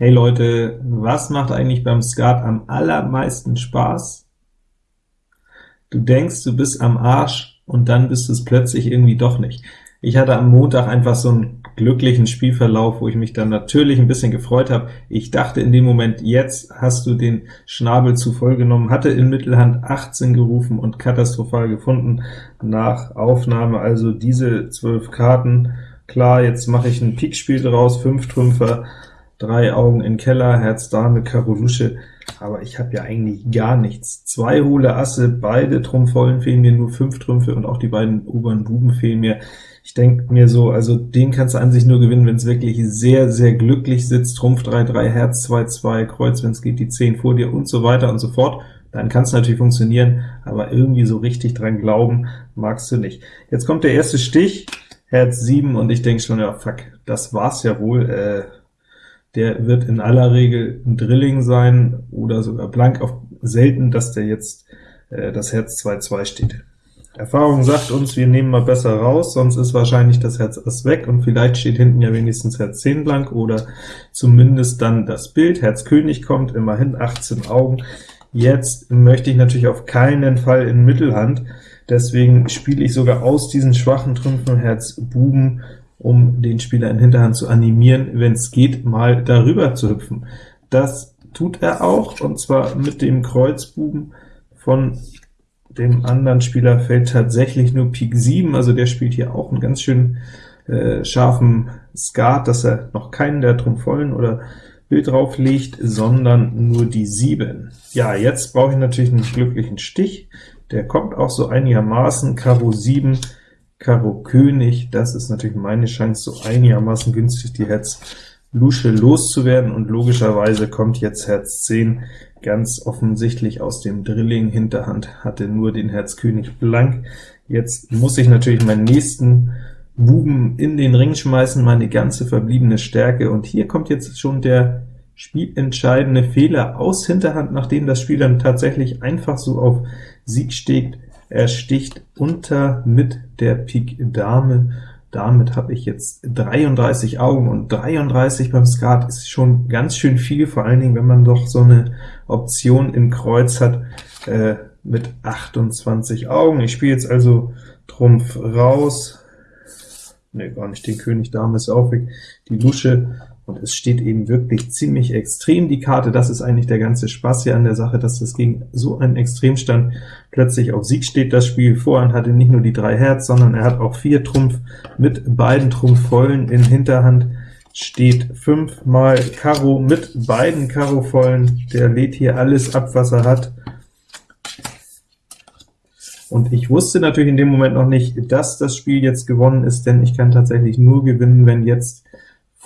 Hey Leute, was macht eigentlich beim Skat am allermeisten Spaß? Du denkst, du bist am Arsch, und dann bist du es plötzlich irgendwie doch nicht. Ich hatte am Montag einfach so einen glücklichen Spielverlauf, wo ich mich dann natürlich ein bisschen gefreut habe. Ich dachte in dem Moment, jetzt hast du den Schnabel zu voll genommen, hatte in Mittelhand 18 gerufen und katastrophal gefunden nach Aufnahme, also diese 12 Karten. Klar, jetzt mache ich ein Pikspiel draus, 5 Trümpfer, drei Augen in Keller, Herz Dame, Karo Lusche, aber ich habe ja eigentlich gar nichts. Zwei hohle Asse, beide Trumpfvollen fehlen mir, nur fünf Trümpfe und auch die beiden oberen Buben fehlen mir. Ich denke mir so, also den kannst du an sich nur gewinnen, wenn es wirklich sehr, sehr glücklich sitzt, Trumpf 3, 3, Herz 2, 2, Kreuz, wenn es geht, die 10 vor dir und so weiter und so fort. Dann kann es natürlich funktionieren, aber irgendwie so richtig dran glauben magst du nicht. Jetzt kommt der erste Stich, Herz 7, und ich denke schon, ja fuck, das war's ja wohl, äh, der wird in aller Regel ein Drilling sein oder sogar blank, auf selten, dass der jetzt äh, das Herz 2-2 steht. Erfahrung sagt uns, wir nehmen mal besser raus, sonst ist wahrscheinlich das Herz Ass weg, und vielleicht steht hinten ja wenigstens Herz 10 blank, oder zumindest dann das Bild. Herz König kommt, immerhin 18 Augen. Jetzt möchte ich natürlich auf keinen Fall in Mittelhand, deswegen spiele ich sogar aus diesen schwachen Trümpfen Herz Buben um den Spieler in Hinterhand zu animieren, wenn es geht, mal darüber zu hüpfen. Das tut er auch, und zwar mit dem Kreuzbuben von dem anderen Spieler fällt tatsächlich nur Pik 7, also der spielt hier auch einen ganz schön äh, scharfen Skat, dass er noch keinen der Trumpfvollen oder Bild drauflegt, sondern nur die 7. Ja, jetzt brauche ich natürlich einen glücklichen Stich, der kommt auch so einigermaßen, Karo 7 Karo König, das ist natürlich meine Chance, so einigermaßen günstig die Herz Lusche loszuwerden, und logischerweise kommt jetzt Herz 10 ganz offensichtlich aus dem Drilling. Hinterhand hatte nur den Herz König blank. Jetzt muss ich natürlich meinen nächsten Buben in den Ring schmeißen, meine ganze verbliebene Stärke, und hier kommt jetzt schon der spielentscheidende Fehler aus Hinterhand, nachdem das Spiel dann tatsächlich einfach so auf Sieg steht, er sticht unter mit der Pik Dame. Damit habe ich jetzt 33 Augen, und 33 beim Skat ist schon ganz schön viel, vor allen Dingen, wenn man doch so eine Option in Kreuz hat äh, mit 28 Augen. Ich spiele jetzt also Trumpf raus, ne, gar nicht, den König Dame ist auch weg, die Lusche, und es steht eben wirklich ziemlich extrem, die Karte. Das ist eigentlich der ganze Spaß hier an der Sache, dass das gegen so einen Extremstand plötzlich auf Sieg steht. Das Spiel Vorhand hatte nicht nur die drei Herz, sondern er hat auch vier Trumpf mit beiden Trumpfvollen in Hinterhand, steht fünfmal Karo mit beiden Karo-Vollen. Der lädt hier alles ab, was er hat. Und ich wusste natürlich in dem Moment noch nicht, dass das Spiel jetzt gewonnen ist, denn ich kann tatsächlich nur gewinnen, wenn jetzt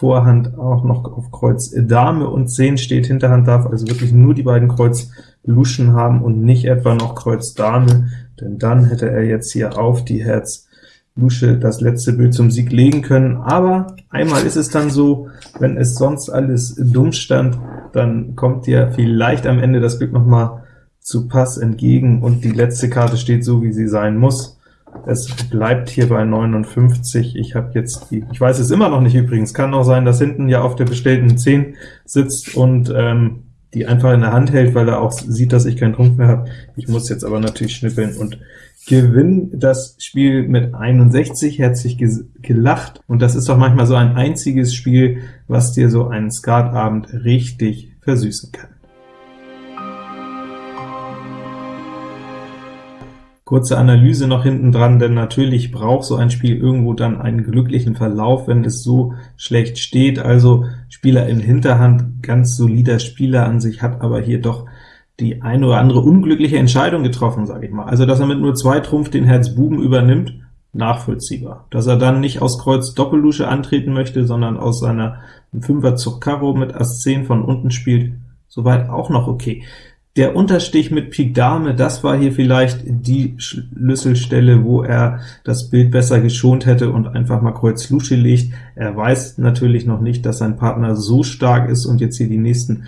Vorhand auch noch auf Kreuz Dame und 10 steht, Hinterhand darf also wirklich nur die beiden Kreuz Luschen haben und nicht etwa noch Kreuz Dame, denn dann hätte er jetzt hier auf die Herz Lusche das letzte Bild zum Sieg legen können. Aber einmal ist es dann so, wenn es sonst alles dumm stand, dann kommt dir vielleicht am Ende das Glück noch mal zu Pass entgegen, und die letzte Karte steht so, wie sie sein muss. Es bleibt hier bei 59. Ich habe jetzt die, ich weiß es immer noch nicht übrigens, kann auch sein, dass hinten ja auf der bestellten 10 sitzt und ähm, die einfach in der Hand hält, weil er auch sieht, dass ich keinen Trumpf mehr habe. Ich muss jetzt aber natürlich schnippeln und gewinne das Spiel mit 61, herzlich gelacht, und das ist doch manchmal so ein einziges Spiel, was dir so einen Skatabend richtig versüßen kann. Kurze Analyse noch hinten dran, denn natürlich braucht so ein Spiel irgendwo dann einen glücklichen Verlauf, wenn es so schlecht steht. Also Spieler in Hinterhand, ganz solider Spieler an sich, hat aber hier doch die eine oder andere unglückliche Entscheidung getroffen, sage ich mal. Also, dass er mit nur zwei Trumpf den Herz Buben übernimmt, nachvollziehbar. Dass er dann nicht aus Kreuz Doppellusche antreten möchte, sondern aus seiner Fünfer Zug Karo mit Ass 10 von unten spielt, soweit auch noch okay. Der Unterstich mit Pik Dame, das war hier vielleicht die Schlüsselstelle, wo er das Bild besser geschont hätte und einfach mal Kreuz Lusche legt. Er weiß natürlich noch nicht, dass sein Partner so stark ist und jetzt hier die nächsten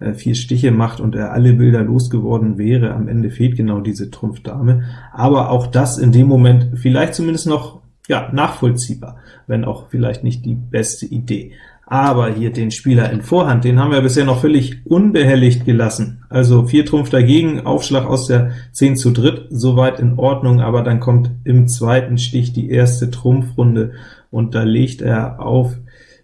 äh, vier Stiche macht und er alle Bilder losgeworden wäre. Am Ende fehlt genau diese Trumpf Dame, aber auch das in dem Moment vielleicht zumindest noch ja, nachvollziehbar, wenn auch vielleicht nicht die beste Idee. Aber hier den Spieler in Vorhand, den haben wir bisher noch völlig unbehelligt gelassen. Also 4 Trumpf dagegen, Aufschlag aus der 10 zu dritt, soweit in Ordnung, aber dann kommt im zweiten Stich die erste Trumpfrunde, und da legt er auf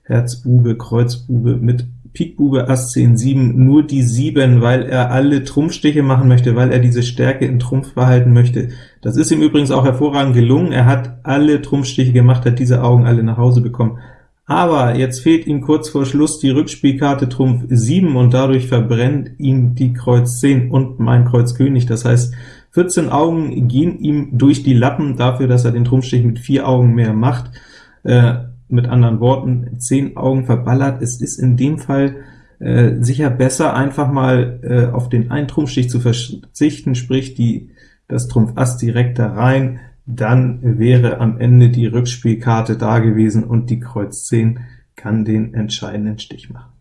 Herz Bube, Kreuz Bube mit Pik Bube, Ass 10, 7, nur die 7, weil er alle Trumpfstiche machen möchte, weil er diese Stärke in Trumpf behalten möchte. Das ist ihm übrigens auch hervorragend gelungen, er hat alle Trumpfstiche gemacht, hat diese Augen alle nach Hause bekommen. Aber jetzt fehlt ihm kurz vor Schluss die Rückspielkarte Trumpf 7, und dadurch verbrennt ihm die Kreuz 10 und mein Kreuz König. Das heißt, 14 Augen gehen ihm durch die Lappen dafür, dass er den Trumpfstich mit 4 Augen mehr macht. Äh, mit anderen Worten, 10 Augen verballert. Es ist in dem Fall äh, sicher besser, einfach mal äh, auf den einen Trumpfstich zu verzichten, sprich die, das Trumpf Ass direkt da rein, dann wäre am Ende die Rückspielkarte da gewesen, und die Kreuz 10 kann den entscheidenden Stich machen.